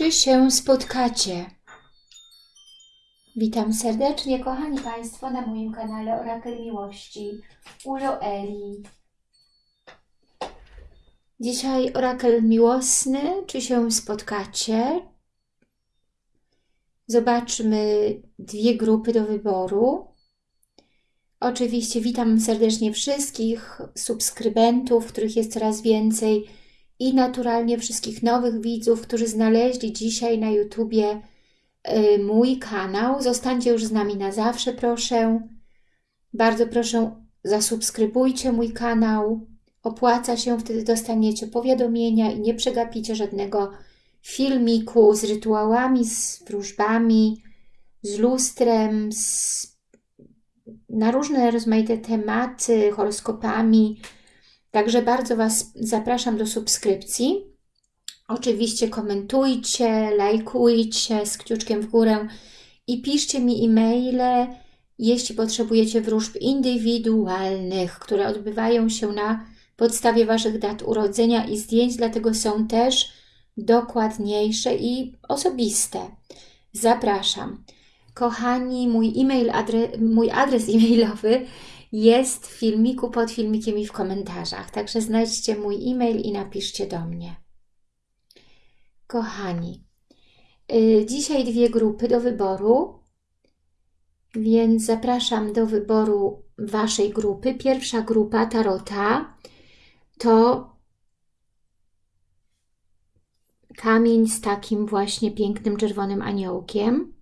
Czy się spotkacie? Witam serdecznie, kochani Państwo, na moim kanale Orakel Miłości u Joeli. Dzisiaj orakel miłosny. Czy się spotkacie? Zobaczmy dwie grupy do wyboru. Oczywiście witam serdecznie wszystkich subskrybentów, których jest coraz więcej i naturalnie wszystkich nowych widzów, którzy znaleźli dzisiaj na YouTubie y, mój kanał. Zostańcie już z nami na zawsze, proszę. Bardzo proszę, zasubskrybujcie mój kanał. Opłaca się, wtedy dostaniecie powiadomienia i nie przegapicie żadnego filmiku z rytuałami, z wróżbami, z lustrem, z, na różne rozmaite tematy, horoskopami. Także bardzo Was zapraszam do subskrypcji. Oczywiście komentujcie, lajkujcie z kciuczkiem w górę i piszcie mi e-maile, jeśli potrzebujecie wróżb indywidualnych, które odbywają się na podstawie Waszych dat urodzenia i zdjęć, dlatego są też dokładniejsze i osobiste. Zapraszam. Kochani, mój, e-mail, adre, mój adres e-mailowy jest w filmiku, pod filmikiem i w komentarzach. Także znajdźcie mój e-mail i napiszcie do mnie. Kochani, yy, dzisiaj dwie grupy do wyboru, więc zapraszam do wyboru Waszej grupy. Pierwsza grupa Tarota to kamień z takim właśnie pięknym czerwonym aniołkiem.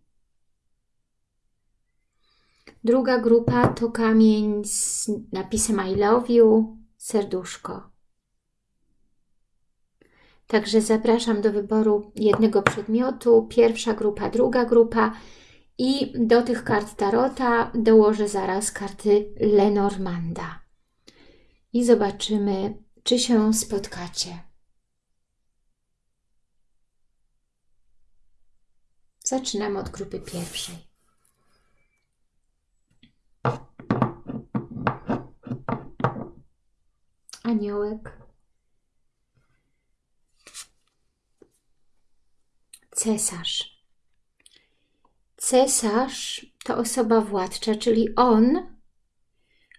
Druga grupa to kamień z napisem I love you, serduszko. Także zapraszam do wyboru jednego przedmiotu, pierwsza grupa, druga grupa i do tych kart Tarota dołożę zaraz karty Lenormanda. I zobaczymy, czy się spotkacie. Zaczynam od grupy pierwszej. Aniołek. Cesarz. Cesarz to osoba władcza, czyli on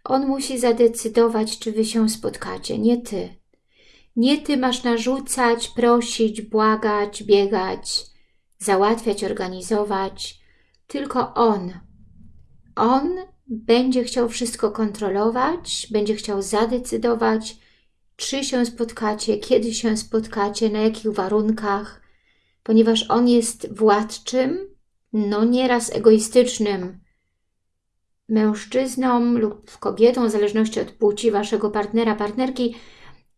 on musi zadecydować, czy wy się spotkacie, nie ty. Nie ty masz narzucać, prosić, błagać, biegać, załatwiać, organizować, tylko on. On będzie chciał wszystko kontrolować, będzie chciał zadecydować, czy się spotkacie, kiedy się spotkacie, na jakich warunkach, ponieważ on jest władczym, no nieraz egoistycznym mężczyzną lub kobietą, w zależności od płci waszego partnera, partnerki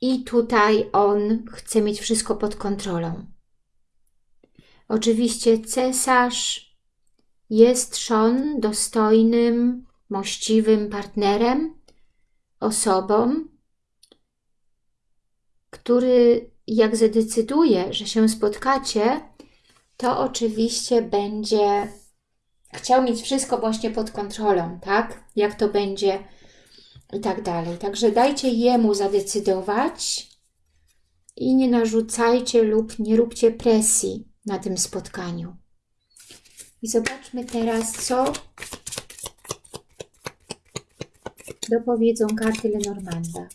i tutaj on chce mieć wszystko pod kontrolą. Oczywiście cesarz jest Szon dostojnym, mościwym partnerem, osobą, który jak zadecyduje, że się spotkacie, to oczywiście będzie chciał mieć wszystko właśnie pod kontrolą, tak? Jak to będzie i tak dalej. Także dajcie jemu zadecydować i nie narzucajcie lub nie róbcie presji na tym spotkaniu. I zobaczmy teraz, co dopowiedzą karty Lenormanda.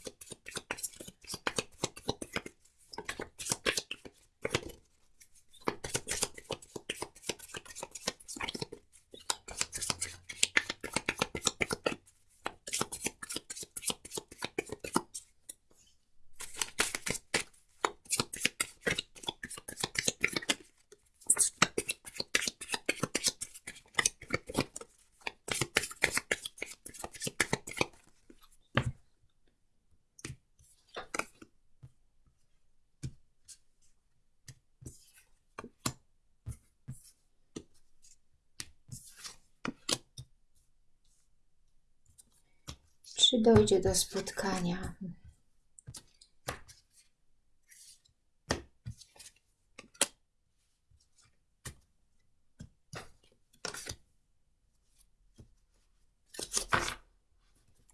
Czy dojdzie do spotkania.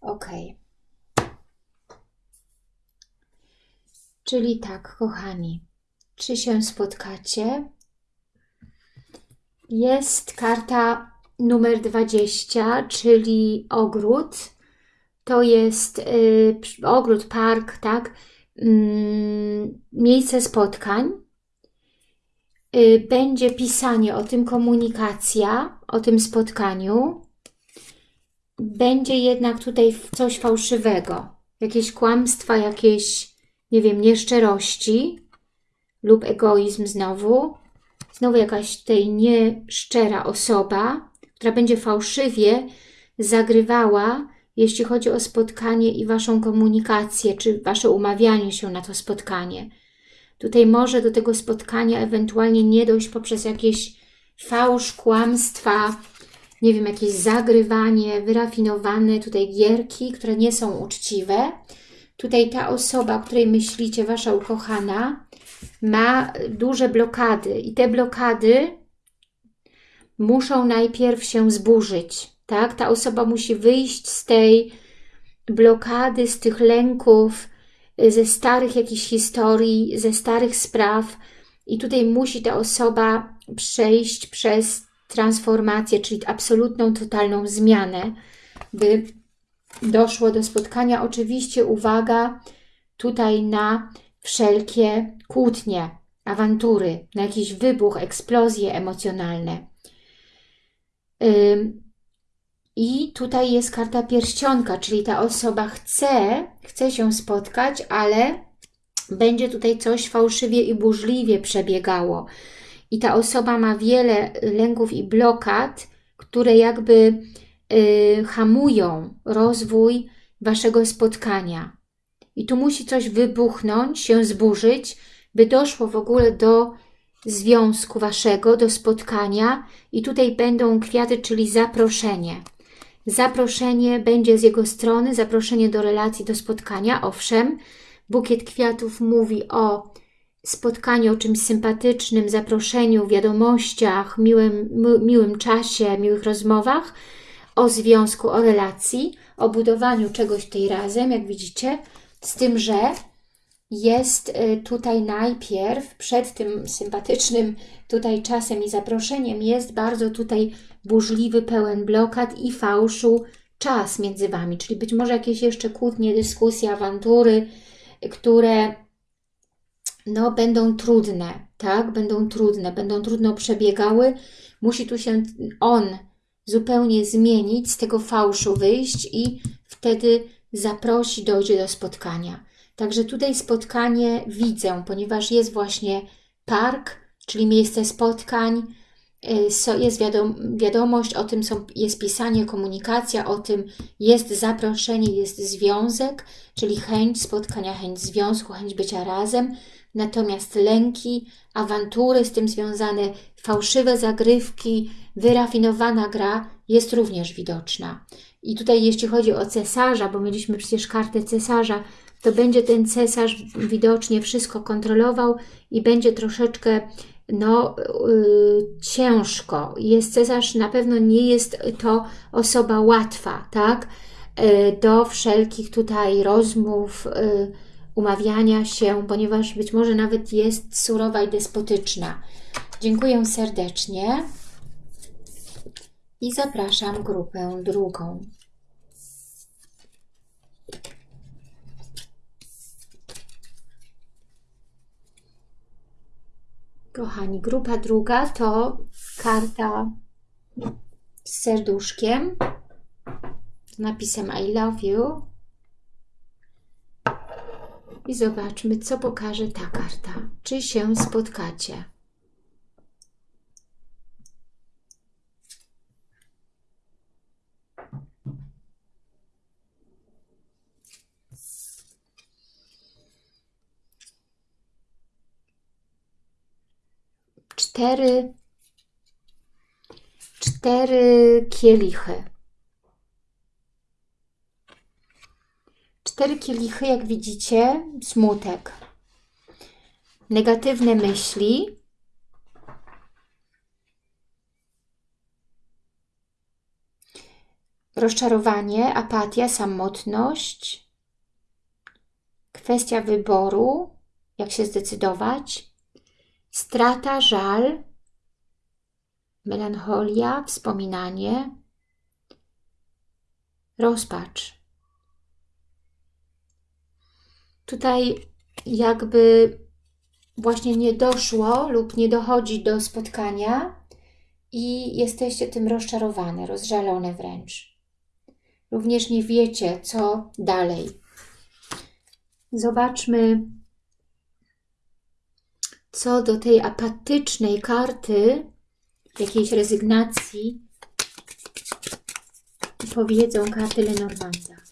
Ok. Czyli tak, kochani, czy się spotkacie? Jest karta numer 20, czyli ogród. To jest y, ogród, park, tak? Mm, miejsce spotkań. Y, będzie pisanie o tym, komunikacja o tym spotkaniu. Będzie jednak tutaj coś fałszywego, jakieś kłamstwa, jakieś, nie wiem, nieszczerości lub egoizm znowu. Znowu jakaś tej nieszczera osoba, która będzie fałszywie zagrywała, jeśli chodzi o spotkanie i Waszą komunikację, czy Wasze umawianie się na to spotkanie. Tutaj może do tego spotkania ewentualnie nie dojść poprzez jakieś fałsz, kłamstwa, nie wiem, jakieś zagrywanie, wyrafinowane tutaj gierki, które nie są uczciwe. Tutaj ta osoba, o której myślicie, Wasza ukochana, ma duże blokady i te blokady muszą najpierw się zburzyć, tak? Ta osoba musi wyjść z tej blokady, z tych lęków, ze starych jakichś historii, ze starych spraw i tutaj musi ta osoba przejść przez transformację, czyli absolutną, totalną zmianę, by doszło do spotkania. Oczywiście uwaga tutaj na wszelkie kłótnie, awantury, na jakiś wybuch, eksplozje emocjonalne. I tutaj jest karta pierścionka, czyli ta osoba chce, chce się spotkać, ale będzie tutaj coś fałszywie i burzliwie przebiegało. I ta osoba ma wiele lęków i blokad, które jakby y, hamują rozwój Waszego spotkania. I tu musi coś wybuchnąć, się zburzyć, by doszło w ogóle do związku Waszego, do spotkania i tutaj będą kwiaty, czyli zaproszenie. Zaproszenie będzie z jego strony, zaproszenie do relacji, do spotkania, owszem. Bukiet kwiatów mówi o spotkaniu, o czymś sympatycznym, zaproszeniu, wiadomościach, miłym, miłym czasie, miłych rozmowach, o związku, o relacji, o budowaniu czegoś tej razem, jak widzicie, z tym, że jest y, tutaj najpierw, przed tym sympatycznym tutaj czasem i zaproszeniem, jest bardzo tutaj burzliwy, pełen blokad i fałszu czas między Wami, czyli być może jakieś jeszcze kłótnie, dyskusje, awantury, które no, będą trudne, tak? Będą trudne, będą trudno przebiegały. Musi tu się on zupełnie zmienić, z tego fałszu wyjść i wtedy zaprosi, dojdzie do spotkania. Także tutaj spotkanie widzę, ponieważ jest właśnie park, czyli miejsce spotkań, y, jest wiadom wiadomość, o tym są, jest pisanie, komunikacja, o tym jest zaproszenie, jest związek, czyli chęć spotkania, chęć związku, chęć bycia razem, natomiast lęki, awantury z tym związane, fałszywe zagrywki, wyrafinowana gra jest również widoczna. I tutaj jeśli chodzi o cesarza, bo mieliśmy przecież kartę cesarza, to będzie ten cesarz widocznie wszystko kontrolował i będzie troszeczkę no, yy, ciężko. Jest cesarz, na pewno nie jest to osoba łatwa, tak? Yy, do wszelkich tutaj rozmów, yy, umawiania się, ponieważ być może nawet jest surowa i despotyczna. Dziękuję serdecznie i zapraszam grupę drugą. Kochani, grupa druga to karta z serduszkiem, z napisem I love you. I zobaczmy, co pokaże ta karta. Czy się spotkacie? Cztery, cztery kielichy. Cztery kielichy, jak widzicie, smutek, negatywne myśli, rozczarowanie, apatia, samotność, kwestia wyboru, jak się zdecydować, strata, żal, melancholia, wspominanie, rozpacz. Tutaj jakby właśnie nie doszło lub nie dochodzi do spotkania i jesteście tym rozczarowane, rozżalone wręcz. Również nie wiecie, co dalej. Zobaczmy, co do tej apatycznej karty, jakiejś rezygnacji, powiedzą karty Lenormanda.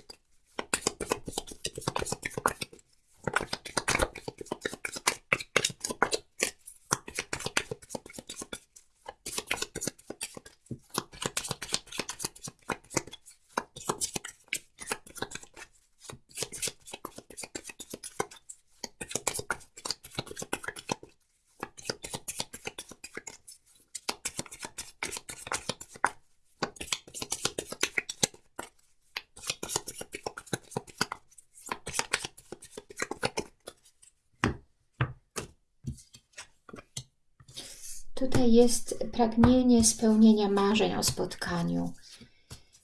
Tutaj jest pragnienie spełnienia marzeń o spotkaniu,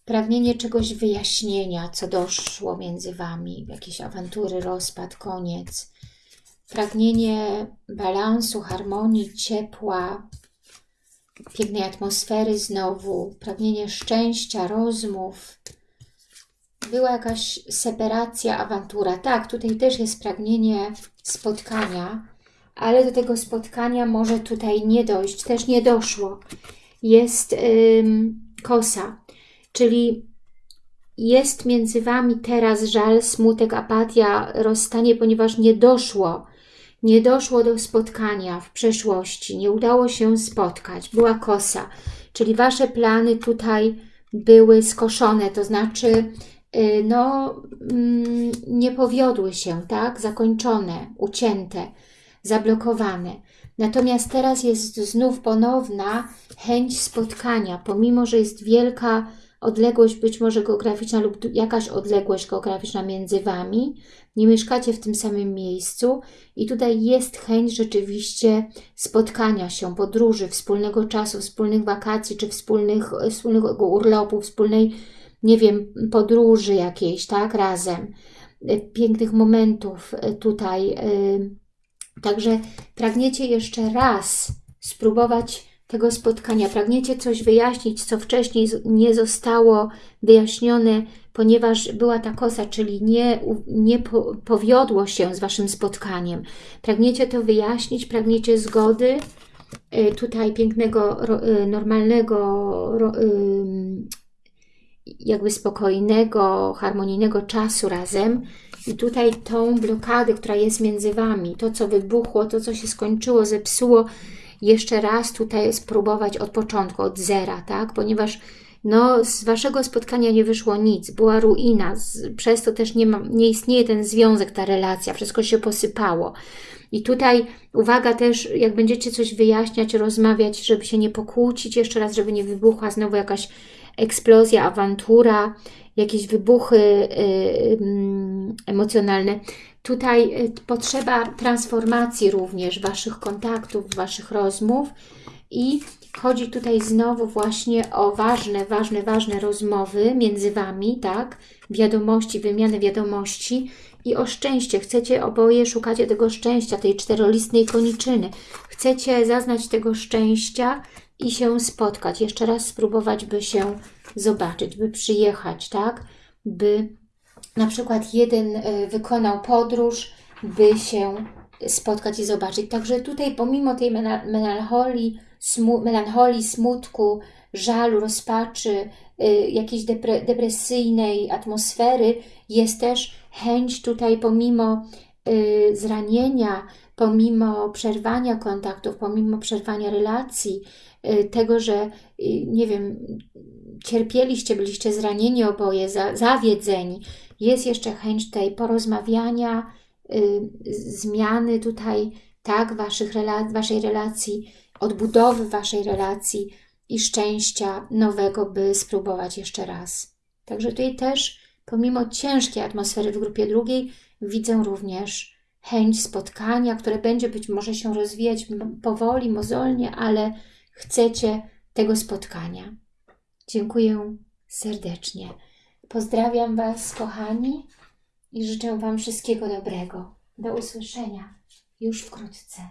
pragnienie czegoś wyjaśnienia, co doszło między Wami, jakieś awantury, rozpad, koniec, pragnienie balansu, harmonii, ciepła, pięknej atmosfery znowu, pragnienie szczęścia, rozmów. Była jakaś separacja, awantura. Tak, tutaj też jest pragnienie spotkania, ale do tego spotkania może tutaj nie dojść, też nie doszło. Jest ym, kosa, czyli jest między Wami teraz żal, smutek, apatia, rozstanie, ponieważ nie doszło, nie doszło do spotkania w przeszłości, nie udało się spotkać, była kosa, czyli Wasze plany tutaj były skoszone, to znaczy yy, no, yy, nie powiodły się, tak, zakończone, ucięte, zablokowane. Natomiast teraz jest znów ponowna chęć spotkania, pomimo, że jest wielka odległość, być może geograficzna lub jakaś odległość geograficzna między Wami, nie mieszkacie w tym samym miejscu i tutaj jest chęć rzeczywiście spotkania się, podróży, wspólnego czasu, wspólnych wakacji, czy wspólnych, wspólnego urlopu, wspólnej, nie wiem, podróży jakiejś, tak, razem, pięknych momentów tutaj, yy, Także pragniecie jeszcze raz spróbować tego spotkania, pragniecie coś wyjaśnić, co wcześniej nie zostało wyjaśnione, ponieważ była ta kosa, czyli nie, nie po, powiodło się z Waszym spotkaniem. Pragniecie to wyjaśnić, pragniecie zgody, y, tutaj pięknego, y, normalnego, jakby spokojnego, harmonijnego czasu razem, i tutaj tą blokadę, która jest między Wami, to co wybuchło, to co się skończyło, zepsuło, jeszcze raz tutaj spróbować od początku, od zera, tak? Ponieważ no, z Waszego spotkania nie wyszło nic, była ruina, przez to też nie, ma, nie istnieje ten związek, ta relacja, wszystko się posypało. I tutaj uwaga też, jak będziecie coś wyjaśniać, rozmawiać, żeby się nie pokłócić jeszcze raz, żeby nie wybuchła znowu jakaś eksplozja, awantura, jakieś wybuchy y, emocjonalne. Tutaj y, potrzeba transformacji również Waszych kontaktów, Waszych rozmów i chodzi tutaj znowu właśnie o ważne, ważne, ważne rozmowy między Wami, tak? Wiadomości, wymiany wiadomości i o szczęście. Chcecie oboje, szukacie tego szczęścia, tej czterolistnej koniczyny. Chcecie zaznać tego szczęścia i się spotkać. Jeszcze raz spróbować, by się zobaczyć, by przyjechać, tak? By na przykład jeden e, wykonał podróż, by się spotkać i zobaczyć. Także tutaj pomimo tej melancholii, smu melancholii smutku, żalu, rozpaczy, y, jakiejś depre depresyjnej atmosfery, jest też chęć tutaj pomimo zranienia, pomimo przerwania kontaktów, pomimo przerwania relacji, y, tego, że nie wiem, cierpieliście, byliście zranieni oboje, za, zawiedzeni, jest jeszcze chęć tej porozmawiania, y, zmiany tutaj, tak, waszych waszej relacji, odbudowy waszej relacji i szczęścia nowego, by spróbować jeszcze raz. Także tutaj też, Pomimo ciężkiej atmosfery w grupie drugiej, widzę również chęć spotkania, które będzie być może się rozwijać powoli, mozolnie, ale chcecie tego spotkania. Dziękuję serdecznie. Pozdrawiam Was, kochani, i życzę Wam wszystkiego dobrego. Do usłyszenia już wkrótce.